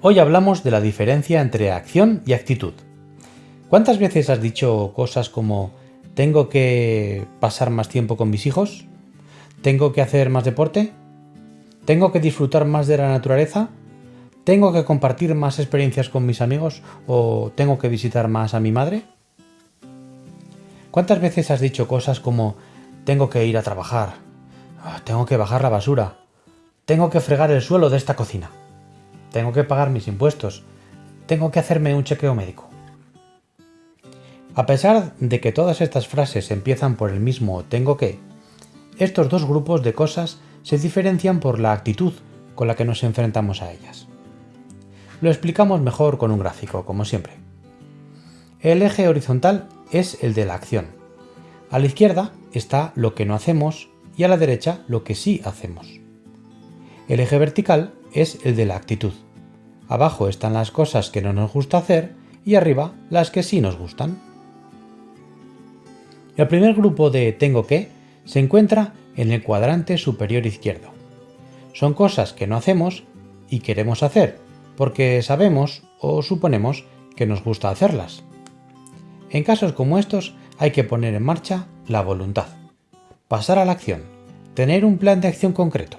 Hoy hablamos de la diferencia entre acción y actitud. ¿Cuántas veces has dicho cosas como tengo que pasar más tiempo con mis hijos? ¿Tengo que hacer más deporte? ¿Tengo que disfrutar más de la naturaleza? ¿Tengo que compartir más experiencias con mis amigos o tengo que visitar más a mi madre? ¿Cuántas veces has dicho cosas como tengo que ir a trabajar? Ah, tengo que bajar la basura. Tengo que fregar el suelo de esta cocina. Tengo que pagar mis impuestos. Tengo que hacerme un chequeo médico. A pesar de que todas estas frases empiezan por el mismo tengo que, estos dos grupos de cosas se diferencian por la actitud con la que nos enfrentamos a ellas. Lo explicamos mejor con un gráfico, como siempre. El eje horizontal es el de la acción. A la izquierda está lo que no hacemos y a la derecha lo que sí hacemos. El eje vertical es el de la actitud. Abajo están las cosas que no nos gusta hacer y arriba las que sí nos gustan. El primer grupo de tengo que se encuentra en el cuadrante superior izquierdo. Son cosas que no hacemos y queremos hacer, porque sabemos o suponemos que nos gusta hacerlas. En casos como estos hay que poner en marcha la voluntad, pasar a la acción, tener un plan de acción concreto.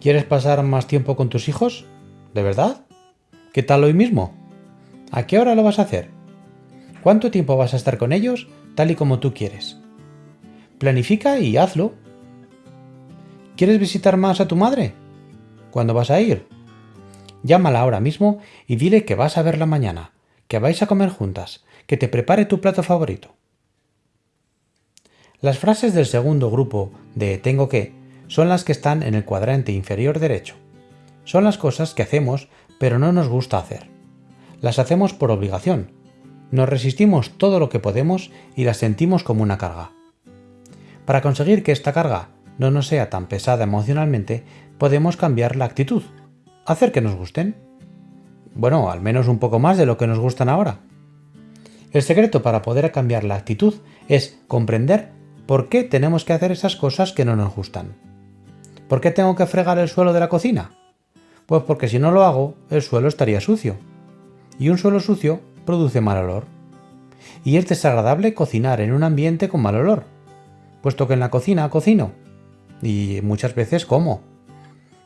¿Quieres pasar más tiempo con tus hijos? ¿De verdad? ¿Qué tal hoy mismo? ¿A qué hora lo vas a hacer? ¿Cuánto tiempo vas a estar con ellos tal y como tú quieres? Planifica y hazlo. ¿Quieres visitar más a tu madre? ¿Cuándo vas a ir? Llámala ahora mismo y dile que vas a verla mañana, que vais a comer juntas, que te prepare tu plato favorito. Las frases del segundo grupo de tengo que son las que están en el cuadrante inferior derecho. Son las cosas que hacemos pero no nos gusta hacer. Las hacemos por obligación. Nos resistimos todo lo que podemos y las sentimos como una carga. Para conseguir que esta carga no nos sea tan pesada emocionalmente, podemos cambiar la actitud, hacer que nos gusten. Bueno, al menos un poco más de lo que nos gustan ahora. El secreto para poder cambiar la actitud es comprender por qué tenemos que hacer esas cosas que no nos gustan. ¿Por qué tengo que fregar el suelo de la cocina? Pues porque si no lo hago, el suelo estaría sucio. Y un suelo sucio produce mal olor. Y es desagradable cocinar en un ambiente con mal olor puesto que en la cocina cocino y muchas veces como.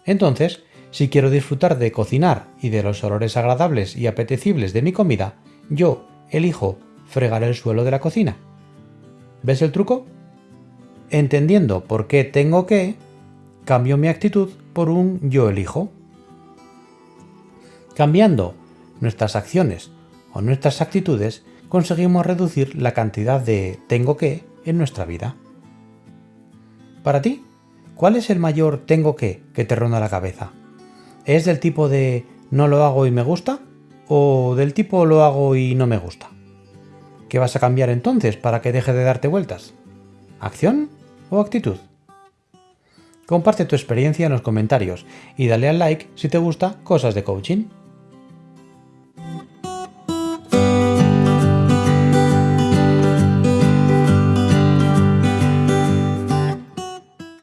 Entonces, si quiero disfrutar de cocinar y de los olores agradables y apetecibles de mi comida, yo elijo fregar el suelo de la cocina. ¿Ves el truco? Entendiendo por qué tengo que, cambio mi actitud por un yo elijo. Cambiando nuestras acciones o nuestras actitudes, conseguimos reducir la cantidad de tengo que en nuestra vida. Para ti, ¿cuál es el mayor tengo que que te ronda la cabeza? ¿Es del tipo de no lo hago y me gusta? ¿O del tipo lo hago y no me gusta? ¿Qué vas a cambiar entonces para que deje de darte vueltas? ¿Acción o actitud? Comparte tu experiencia en los comentarios y dale al like si te gusta cosas de coaching.